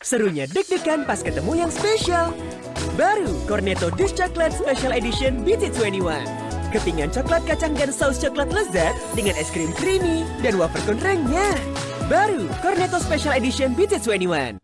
Serunya deg-degan pas ketemu yang spesial. Baru Cornetto Dish Chocolate Special Edition BT21. Kepingan coklat kacang dan saus coklat lezat dengan es krim creamy dan wafer konrengnya. Baru Cornetto Special Edition BT21.